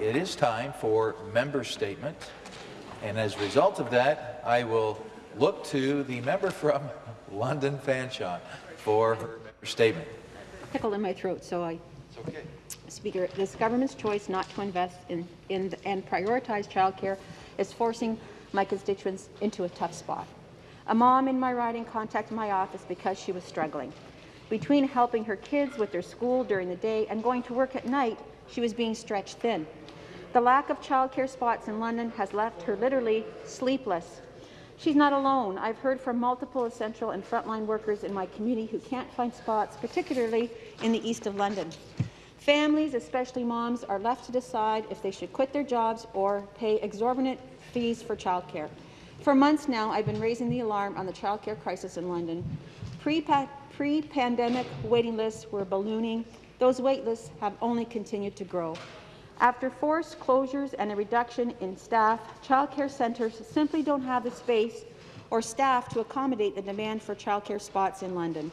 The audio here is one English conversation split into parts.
it is time for member statement. And as a result of that, I will look to the member from London Fanshawe for her member statement. Tickle in my throat, so I It's okay. Speaker, this government's choice not to invest in, in and prioritize childcare is forcing my constituents into a tough spot. A mom in my riding contacted my office because she was struggling. Between helping her kids with their school during the day and going to work at night, she was being stretched thin. The lack of childcare spots in London has left her literally sleepless. She's not alone. I've heard from multiple essential and frontline workers in my community who can't find spots, particularly in the east of London. Families, especially moms, are left to decide if they should quit their jobs or pay exorbitant fees for childcare. For months now, I've been raising the alarm on the childcare crisis in London. Pre-pandemic waiting lists were ballooning. Those wait lists have only continued to grow. After forced closures and a reduction in staff, childcare centres simply don't have the space or staff to accommodate the demand for childcare spots in London.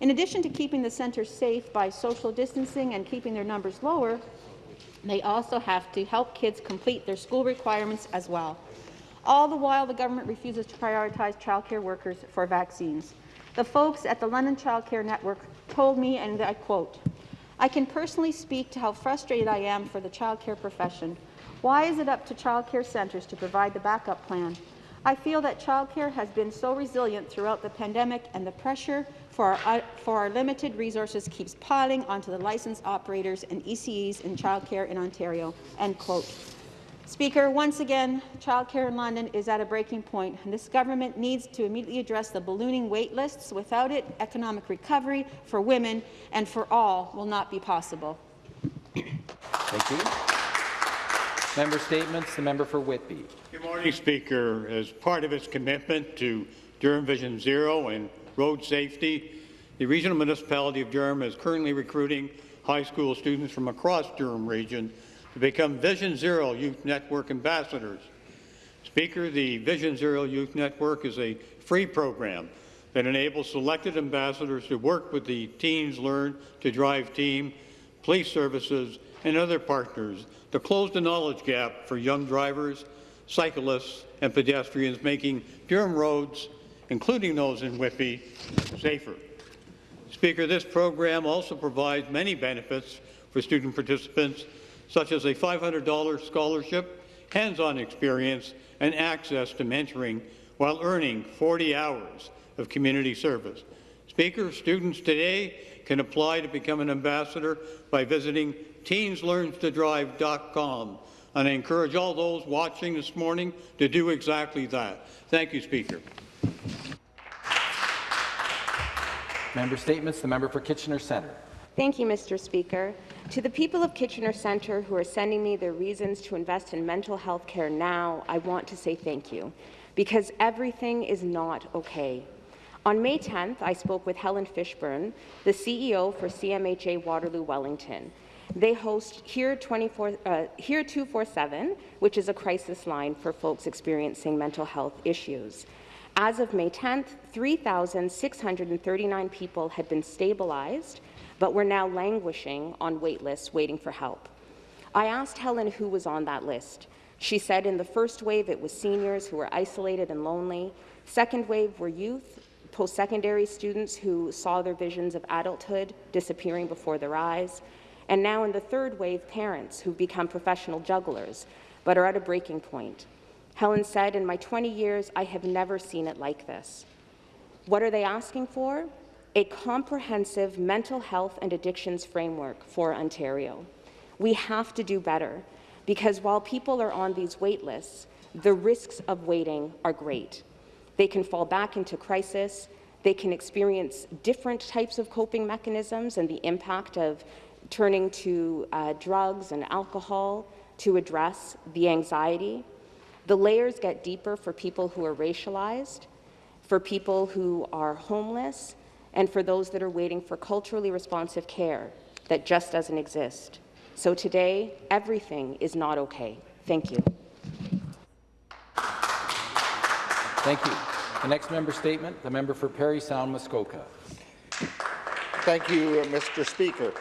In addition to keeping the centres safe by social distancing and keeping their numbers lower, they also have to help kids complete their school requirements as well. All the while, the government refuses to prioritise childcare workers for vaccines. The folks at the London Childcare Network told me, and I quote, I can personally speak to how frustrated I am for the childcare profession. Why is it up to childcare centres to provide the backup plan? I feel that childcare has been so resilient throughout the pandemic and the pressure for our, uh, for our limited resources keeps piling onto the licensed operators and ECEs in childcare in Ontario." End quote. Speaker, once again, childcare in London is at a breaking point, and this government needs to immediately address the ballooning wait lists. Without it, economic recovery for women and for all will not be possible. Thank you. Member statements. The member for Whitby. Good morning, Speaker. As part of its commitment to Durham Vision Zero and road safety, the regional municipality of Durham is currently recruiting high school students from across Durham region to become Vision Zero Youth Network ambassadors. Speaker, the Vision Zero Youth Network is a free program that enables selected ambassadors to work with the Teens Learn to Drive team, police services, and other partners to close the knowledge gap for young drivers, cyclists, and pedestrians, making Durham roads, including those in Whitby, safer. Speaker, this program also provides many benefits for student participants, such as a $500 scholarship, hands-on experience, and access to mentoring while earning 40 hours of community service. Speaker, students today can apply to become an ambassador by visiting teenslearntodrive.com, and I encourage all those watching this morning to do exactly that. Thank you, Speaker. Member statements. The member for Kitchener Centre. Thank you, Mr. Speaker. To the people of Kitchener Centre who are sending me their reasons to invest in mental health care now, I want to say thank you, because everything is not okay. On May 10th, I spoke with Helen Fishburn, the CEO for CMHA Waterloo Wellington. They host Here, 24, uh, Here 247, which is a crisis line for folks experiencing mental health issues. As of May 10th, 3,639 people had been stabilized, but were now languishing on wait lists waiting for help. I asked Helen who was on that list. She said in the first wave it was seniors who were isolated and lonely. Second wave were youth, post-secondary students who saw their visions of adulthood disappearing before their eyes. And now in the third wave, parents who've become professional jugglers, but are at a breaking point. Helen said, in my 20 years, I have never seen it like this. What are they asking for? A comprehensive mental health and addictions framework for Ontario. We have to do better, because while people are on these wait lists, the risks of waiting are great. They can fall back into crisis, they can experience different types of coping mechanisms and the impact of turning to uh, drugs and alcohol to address the anxiety. The layers get deeper for people who are racialized, for people who are homeless, and for those that are waiting for culturally responsive care that just doesn't exist. So today, everything is not okay. Thank you. Thank you. The next member statement, the member for Parry Sound Muskoka. Thank you, uh, Mr. Speaker.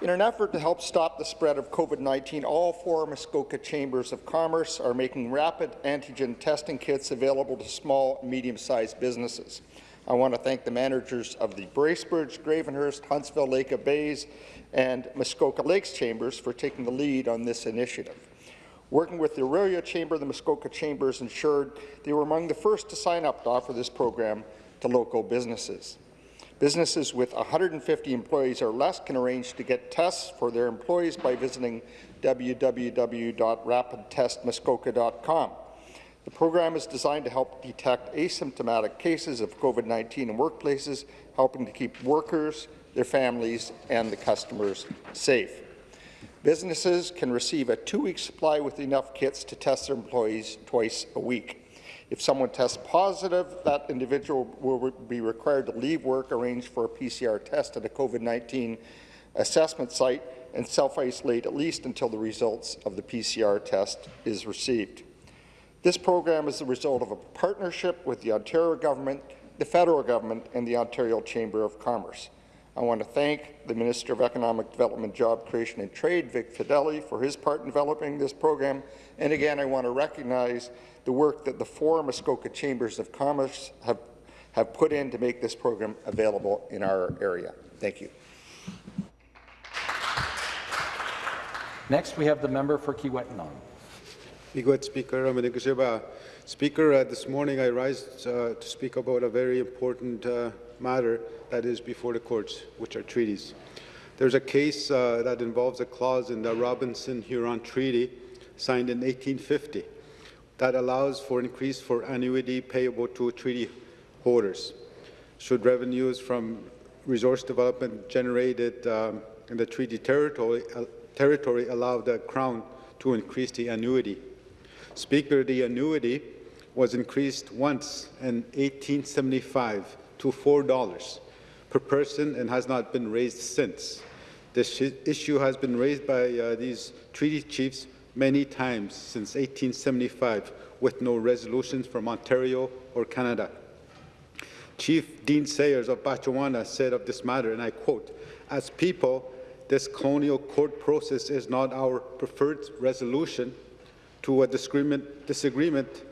In an effort to help stop the spread of COVID-19, all four Muskoka Chambers of Commerce are making rapid antigen testing kits available to small and medium-sized businesses. I want to thank the managers of the Bracebridge, Gravenhurst, Huntsville, Lake of Bays, and Muskoka Lakes Chambers for taking the lead on this initiative. Working with the Orillia Chamber, the Muskoka Chambers ensured they were among the first to sign up to offer this program to local businesses. Businesses with 150 employees or less can arrange to get tests for their employees by visiting www.rapidtestmuskoka.com. The program is designed to help detect asymptomatic cases of COVID-19 in workplaces, helping to keep workers, their families, and the customers safe. Businesses can receive a two-week supply with enough kits to test their employees twice a week. If someone tests positive, that individual will be required to leave work, arrange for a PCR test at a COVID-19 assessment site, and self-isolate at least until the results of the PCR test is received. This program is the result of a partnership with the Ontario government, the federal government, and the Ontario Chamber of Commerce. I want to thank the Minister of Economic Development, Job Creation and Trade, Vic Fedeli, for his part in developing this program. And again, I want to recognize the work that the four Muskoka Chambers of Commerce have, have put in to make this program available in our area. Thank you. Next, we have the member for Kiiwetinoong. Miigwech Speaker. Speaker, uh, this morning I rise uh, to speak about a very important uh, matter that is before the courts, which are treaties. There's a case uh, that involves a clause in the Robinson-Huron Treaty signed in 1850 that allows for increase for annuity payable to treaty holders. Should revenues from resource development generated um, in the treaty territory, uh, territory allow the Crown to increase the annuity. Speaker, the annuity was increased once in 1875 to $4 per person and has not been raised since. This issue has been raised by uh, these treaty chiefs many times since 1875 with no resolutions from Ontario or Canada. Chief Dean Sayers of Batchewana said of this matter, and I quote, as people, this colonial court process is not our preferred resolution to a disagreement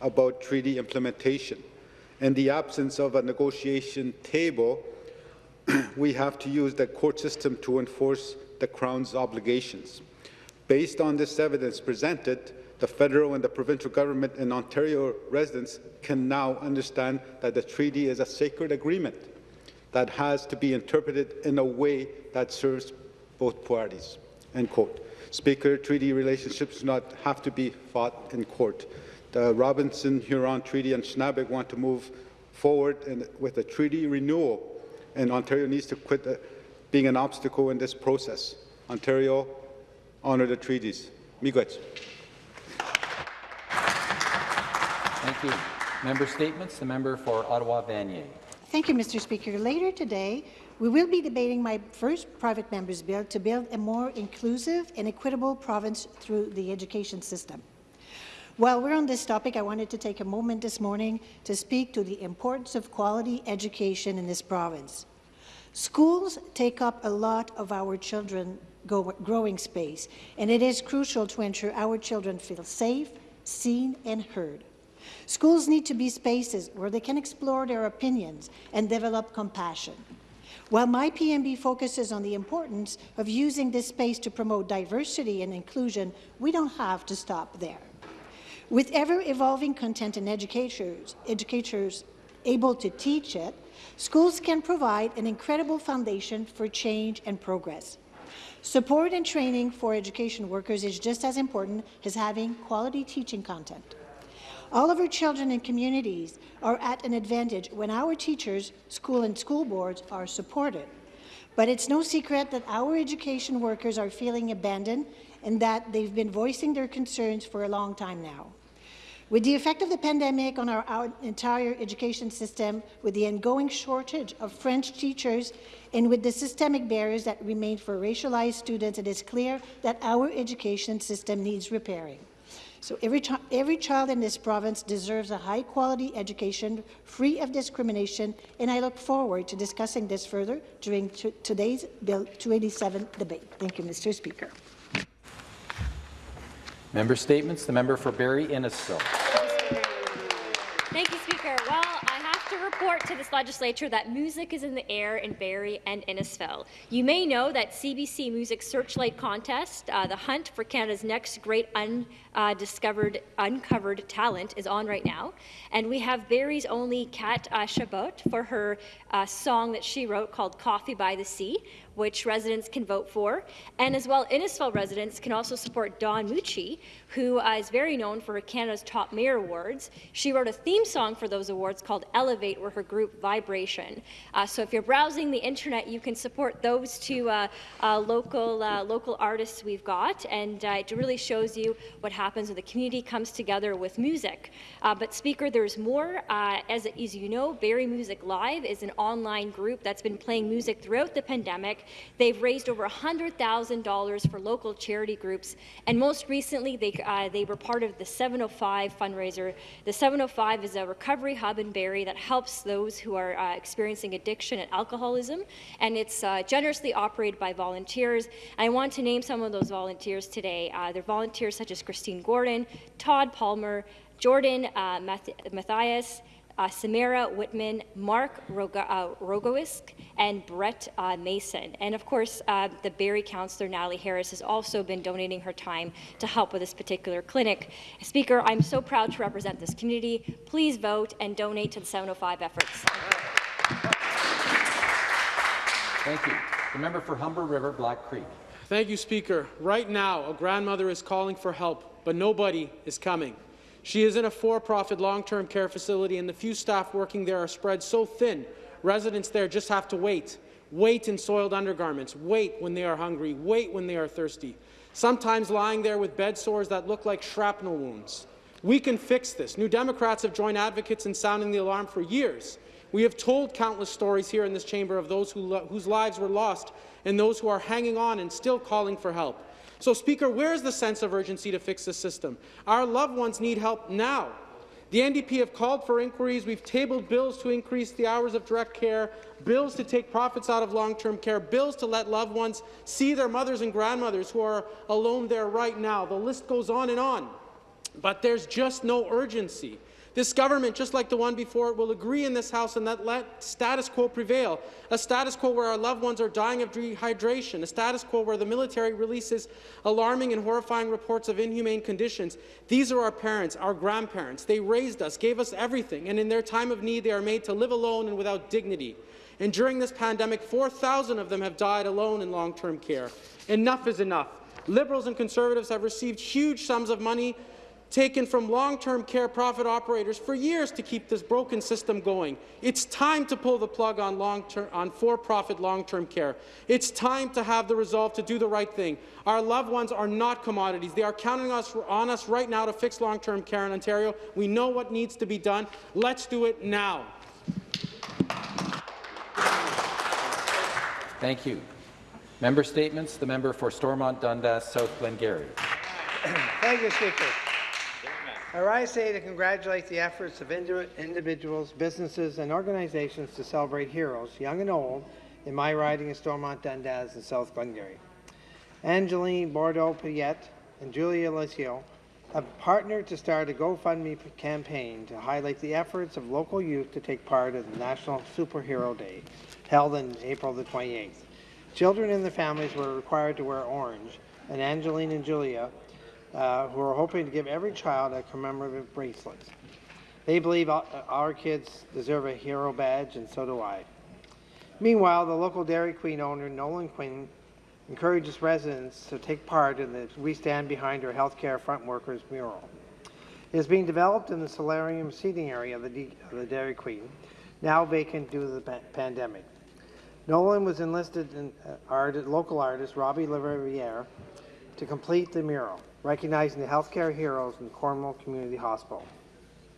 about treaty implementation. In the absence of a negotiation table, we have to use the court system to enforce the Crown's obligations. Based on this evidence presented, the federal and the provincial government and Ontario residents can now understand that the treaty is a sacred agreement that has to be interpreted in a way that serves both parties. End quote. Speaker, treaty relationships do not have to be fought in court. The Robinson-Huron Treaty and Schnabel want to move forward in, with a treaty renewal, and Ontario needs to quit the, being an obstacle in this process. Ontario, honour the treaties. Miigwech. Thank you. Member statements. The member for Ottawa Vanier. Thank you, Mr. Speaker. Later today, we will be debating my first private member's bill to build a more inclusive and equitable province through the education system. While we're on this topic, I wanted to take a moment this morning to speak to the importance of quality education in this province. Schools take up a lot of our children growing space, and it is crucial to ensure our children feel safe, seen, and heard. Schools need to be spaces where they can explore their opinions and develop compassion. While my PMB focuses on the importance of using this space to promote diversity and inclusion, we don't have to stop there. With ever-evolving content and educators, educators able to teach it, schools can provide an incredible foundation for change and progress. Support and training for education workers is just as important as having quality teaching content. All of our children and communities are at an advantage when our teachers, school and school boards are supported. But it's no secret that our education workers are feeling abandoned and that they've been voicing their concerns for a long time now. With the effect of the pandemic on our, our, entire education system, with the ongoing shortage of French teachers, and with the systemic barriers that remain for racialized students, it is clear that our education system needs repairing. So every, every child in this province deserves a high-quality education, free of discrimination, and I look forward to discussing this further during today's Bill 287 debate. Thank you, Mr. Speaker. Member statements. The member for Barrie Innisfil. To this legislature that music is in the air in Barrie and Innisfil. You may know that CBC Music Searchlight Contest, uh, the hunt for Canada's next great undiscovered, uncovered talent, is on right now. And we have Barrie's only Kat uh, Chabot for her uh, song that she wrote called Coffee by the Sea, which residents can vote for. And as well, Innisfil residents can also support Dawn Mucci, who uh, is very known for Canada's Top Mayor Awards. She wrote a theme song for those awards called Elevate, where her group Vibration. Uh, so if you're browsing the internet, you can support those two uh, uh, local, uh, local artists we've got, and it really shows you what happens when the community comes together with music. But Speaker, there's more. as, as you know, Barrie Music Live is an online group that's been playing music throughout the pandemic They've raised over $100,000 for local charity groups, and most recently, they, uh, they were part of the 705 fundraiser. The 705 is a recovery hub in Barrie that helps those who are uh, experiencing addiction and alcoholism, and it's uh, generously operated by volunteers. I want to name some of those volunteers today. Uh, they're volunteers such as Christine Gordon, Todd Palmer, Jordan uh, Matthias, uh, Samara Whitman, Mark Roga, uh, Rogoisk, and Brett uh, Mason. And of course, uh, the Barrie councillor Natalie Harris has also been donating her time to help with this particular clinic. Speaker, I'm so proud to represent this community. Please vote and donate to the 705 efforts. Thank you. The member for Humber River Black Creek. Thank you, Speaker. Right now, a grandmother is calling for help, but nobody is coming. She is in a for-profit long-term care facility, and the few staff working there are spread so thin, residents there just have to wait. Wait in soiled undergarments, wait when they are hungry, wait when they are thirsty, sometimes lying there with bed sores that look like shrapnel wounds. We can fix this. New Democrats have joined advocates in sounding the alarm for years. We have told countless stories here in this chamber of those who whose lives were lost and those who are hanging on and still calling for help. So, Speaker, where is the sense of urgency to fix the system? Our loved ones need help now. The NDP have called for inquiries. We've tabled bills to increase the hours of direct care, bills to take profits out of long-term care, bills to let loved ones see their mothers and grandmothers who are alone there right now. The list goes on and on. But there's just no urgency. This government, just like the one before it, will agree in this House and that let status quo prevail, a status quo where our loved ones are dying of dehydration, a status quo where the military releases alarming and horrifying reports of inhumane conditions. These are our parents, our grandparents. They raised us, gave us everything, and in their time of need, they are made to live alone and without dignity. And during this pandemic, 4,000 of them have died alone in long-term care. Enough is enough. Liberals and Conservatives have received huge sums of money taken from long-term care profit operators for years to keep this broken system going. It's time to pull the plug on, long-term, on for-profit long-term care. It's time to have the resolve to do the right thing. Our loved ones are not commodities. They are counting us, on us right now to fix long-term care in Ontario. We know what needs to be done. Let's do it now. Thank you. Member statements. The member for Stormont Dundas South Glengarry. Thank you, Speaker. I rise today to congratulate the efforts of individuals, businesses, and organizations to celebrate heroes, young and old, in my riding of Stormont Dundas and South Glengarry. Angeline Bordeaux-Piet and Julia Lacio have partnered to start a GoFundMe campaign to highlight the efforts of local youth to take part in the National Superhero Day, held on April the 28th. Children and their families were required to wear orange, and Angeline and Julia uh, who are hoping to give every child a commemorative bracelet. They believe our kids deserve a hero badge, and so do I. Meanwhile, the local Dairy Queen owner, Nolan Quinn, encourages residents to take part in the We Stand Behind Our Healthcare Front Workers mural. It is being developed in the solarium seating area of the, D of the Dairy Queen, now vacant due to the pa pandemic. Nolan was enlisted in uh, art, local artist Robbie Lariviere to complete the mural recognizing the healthcare heroes in Cornwall Community Hospital.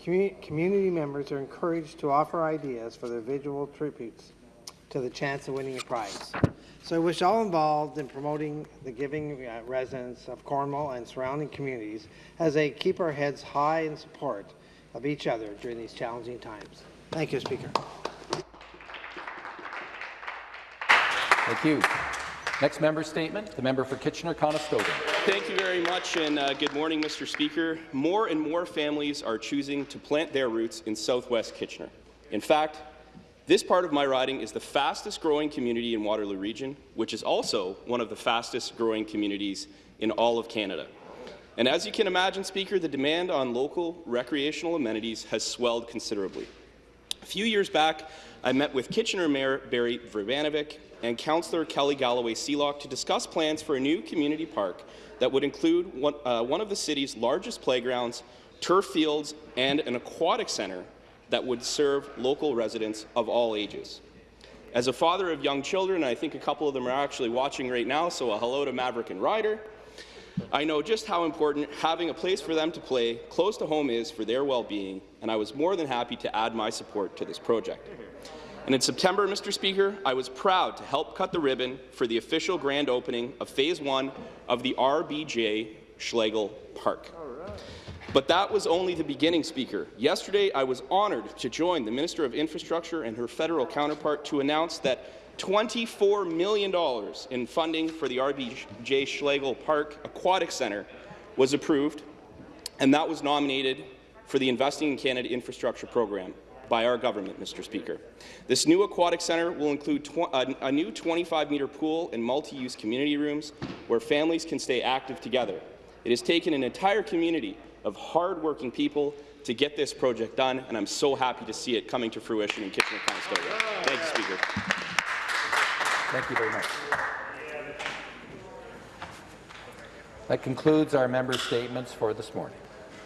community members are encouraged to offer ideas for their visual tributes to the chance of winning a prize. So I wish all involved in promoting the giving uh, residents of Cornwall and surrounding communities as they keep our heads high in support of each other during these challenging times. Thank you, Speaker. Thank you. Next member statement, the member for Kitchener-Conestoga. Thank you very much, and uh, good morning, Mr. Speaker. More and more families are choosing to plant their roots in southwest Kitchener. In fact, this part of my riding is the fastest growing community in Waterloo Region, which is also one of the fastest growing communities in all of Canada. And as you can imagine, Speaker, the demand on local recreational amenities has swelled considerably. A few years back, I met with Kitchener Mayor Berry Vrbanovic and Councillor Kelly Galloway-Sealock to discuss plans for a new community park that would include one, uh, one of the city's largest playgrounds, turf fields, and an aquatic centre that would serve local residents of all ages. As a father of young children, I think a couple of them are actually watching right now, so a hello to Maverick and Ryder. I know just how important having a place for them to play close to home is for their well-being, and I was more than happy to add my support to this project. And in September, Mr. Speaker, I was proud to help cut the ribbon for the official grand opening of Phase 1 of the RBJ Schlegel Park. But that was only the beginning, Speaker. Yesterday, I was honoured to join the Minister of Infrastructure and her federal counterpart to announce that $24 million in funding for the RBJ Schlegel Park Aquatic Centre was approved, and that was nominated for the Investing in Canada Infrastructure Program by our government, Mr. Speaker. This new aquatic centre will include a, uh, a new 25-metre pool and multi-use community rooms where families can stay active together. It has taken an entire community of hard-working people to get this project done, and I'm so happy to see it coming to fruition in Kitchener-Conestoga. Thank you, Speaker. Thank you very much. That concludes our member statements for this morning.